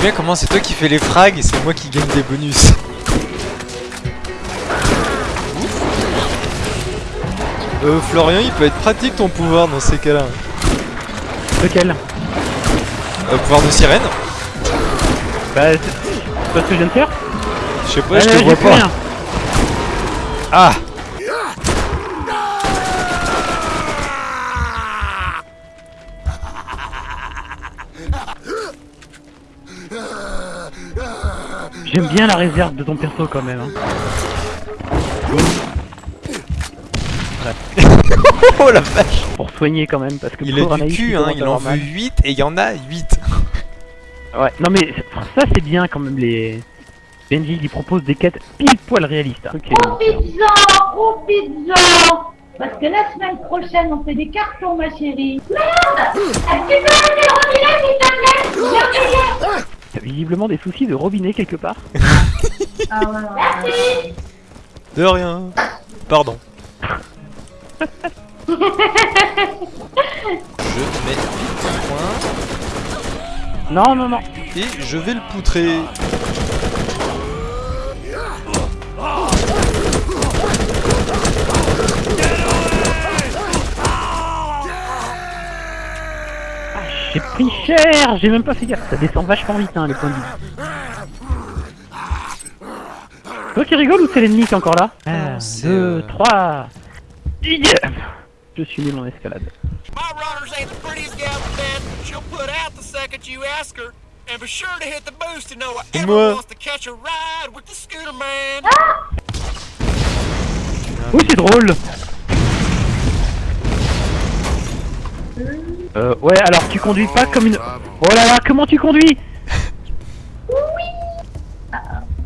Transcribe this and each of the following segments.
J'aime bien comment c'est toi qui fais les frags et c'est moi qui gagne des bonus. Euh, Florian, il peut être pratique ton pouvoir dans ces cas-là. Lequel? Euh, pouvoir de sirène Bah, c'est pas ce que je viens de faire Je sais pas, Ah, je te vois pas. rien. Ah J'aime bien la réserve de ton perso quand même. Hein. Oh la vache Pour soigner quand même, parce que Il a du cul, il hein, il en veut mal. 8 et il y en a 8. Ouais, non mais ça c'est bien quand même les... Benji il propose des quêtes pile poil réalistes. hein. Ok, Oh pizza Oh pizza Parce que la semaine prochaine, on fait des cartons, ma chérie. Merde Est-ce que tu peux arrêter le robinet, s'il te plaît J'ai oublié T'as visiblement des soucis de robinet quelque part. De rien. Pardon. je mets vite point Non, non, non. et je vais le poutrer. J'ai pris cher, j'ai même pas fait gaffe. Ça descend vachement vite hein, les points de vie. Toi qui rigole ou c'est l'ennemi qui est encore là Un, c'est, deux, euh, trois. Yeah Je suis nul en escalade. My runners ain't the prettiest gal in bed. She'll put out the second you ask her. And be sure to hit the boost to know Et moi wants to catch a ride with the scooter man. Oui, c'est drôle Euh, ouais, alors tu conduis pas comme une... Oh là là, comment tu conduis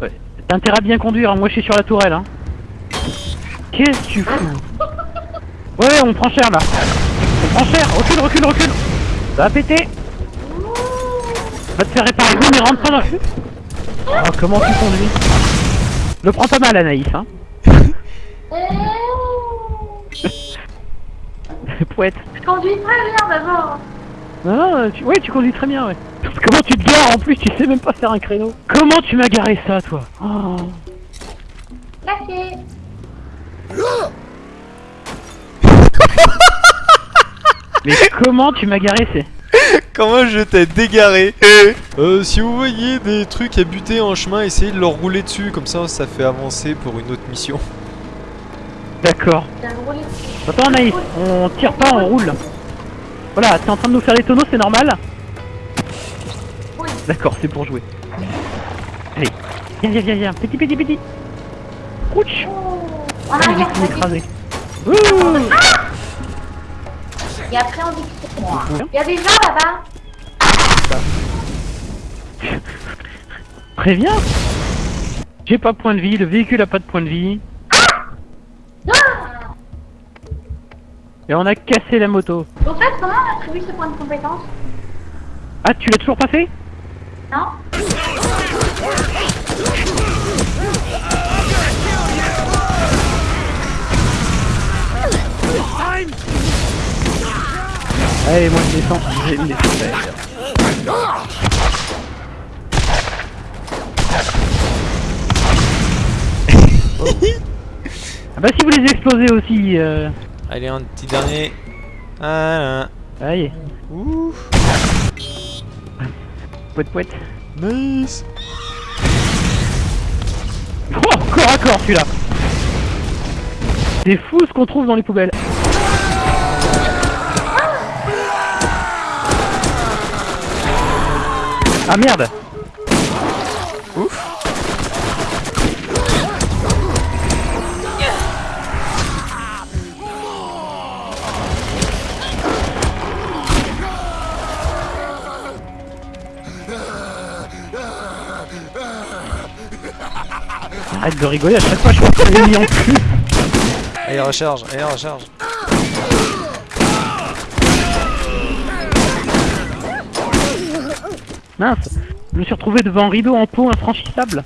Ouais, t'as intérêt à bien conduire, hein. moi je suis sur la tourelle, hein. Qu'est-ce que tu fous Ouais, on prend cher là. On prend cher, recule, recule, recule Ça va péter Va te faire réparer, oui mais rentre pas dans le... Oh, comment tu conduis? Le prends pas mal Anaïs, hein. Poète. Je conduis très bien d'abord. Non, non, euh, tu... ouais, tu conduis très bien, ouais. Comment tu te gares en plus Tu sais même pas faire un créneau. Comment tu m'as garé ça, toi oh. Merci. Mais comment tu m'as garé C'est. Comment je t'ai dégaré Euh, si vous voyez des trucs à buter en chemin, essayez de leur rouler dessus, comme ça, ça fait avancer pour une autre mission. D'accord. Attends, Anaïs, on tire pas, on roule. Voilà, t'es en train de nous faire des tonneaux, c'est normal Oui. D'accord, c'est pour jouer. Allez, viens, viens, viens, viens, petit, petit, petit. Ouch Oh. Ah, tout vas-y. écrasé. Ouh Et après, on dit que c'est moi. Il y a des gens là-bas. Bien J'ai pas de point de vie, le véhicule a pas de point de vie. Et on a cassé la moto. Au fait, comment on attribue ce point de compétence. Ah, tu l'as toujours pas fait? Non. Allez, moi je descends, je vais me laisser faire. Ah bah si vous les explosez aussi, euh... Allez, un petit dernier. Voilà. Allez, Ouh, poète poète. nice. Oh, corps à corps celui-là C'est fou ce qu'on trouve dans les poubelles. Ah merde Arrête de rigoler, à chaque fois je pense qu'on est mis en cul Allez, recharge, allez, recharge. Mince Je me suis retrouvé devant un rideau en peau infranchissable.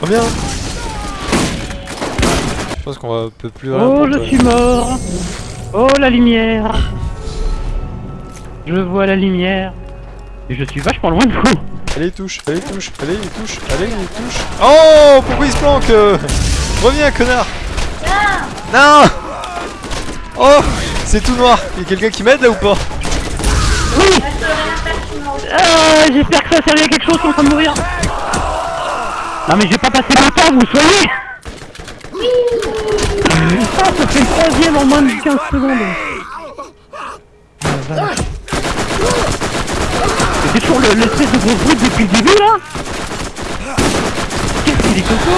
Reviens. Je pense qu'on va un peu plus rien Oh, je toi. suis mort Oh la lumière Je vois la lumière. Je suis vachement loin de vous. Allez, touche, allez, touche, allez, touche, allez, touche. Oh, pourquoi il se planque euh Reviens, connard Non Oh, c'est tout noir. Il y a quelqu'un qui m'aide là ou pas Ah, J'espère que ça servait à quelque chose, je suis en train de mourir. Non mais j'ai pas passé longtemps, vous soyez Ah, ça fait le troisième en moins de 15 secondes. Ah, C'était toujours le- l'espèce de gros bruit depuis le début là Qu'est-ce qu'il est coco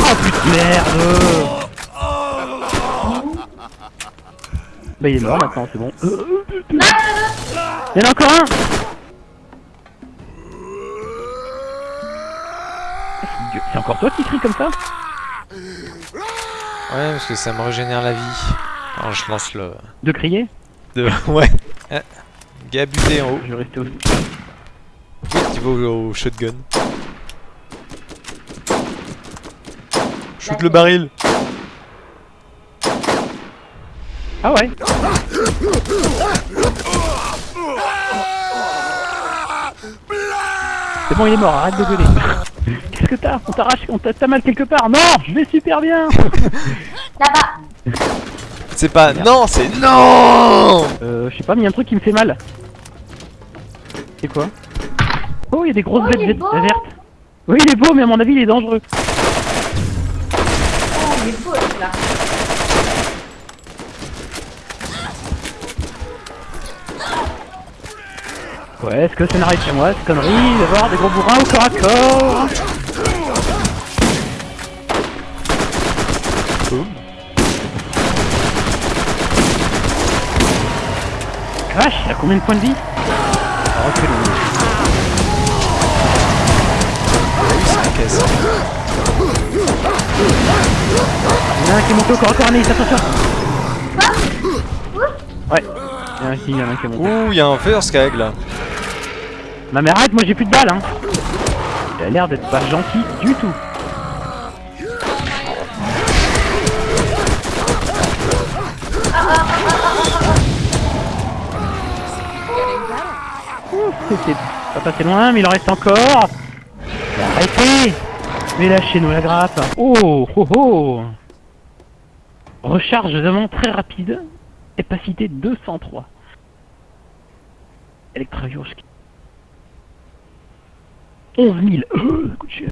Oh putain de merde Bah il est mort maintenant, c'est bon. Euh, Il y en a encore un C'est encore toi qui crie comme ça Ouais, parce que ça me régénère la vie. Alors je lance le... De crier De... Ouais. Gars buté en haut. Je vais rester au... Au, au shotgun. Shoot le baril. Ah ouais C'est bon, il est mort, arrête de gueuler. Qu'est-ce que t'as On t'arrache, on t'a mal quelque part Non Je vais super bien Là-bas. C'est pas... Non, c'est... Non Euh, je sais pas, mais il y a un truc qui me fait mal. C'est quoi Oh, il y a des grosses Oh, bêtes vertes-. Oui, il est beau, mais à mon avis, il est dangereux. Oh, il est beau là. Ouais, est-ce que ça n'arrive chez moi, cette connerie d'avoir des gros bourrins au corps à corps Vache, il a combien de points de vie? Oh, Il y en a un qui est monté au corps à corps, Anaïs, attention Ouais, il y en a un qui, il y en a un qui est monté. Ouh, il y a un first keg là. Non mais arrête, moi j'ai plus de balles hein. Il a l'air d'être pas gentil du tout. Ouh, C'était pas passé loin, mais il en reste encore Mais lâchez-nous la grappe Oh oh oh Recharge vraiment très rapide, capacité 203. Electravioche 11 000. Euh.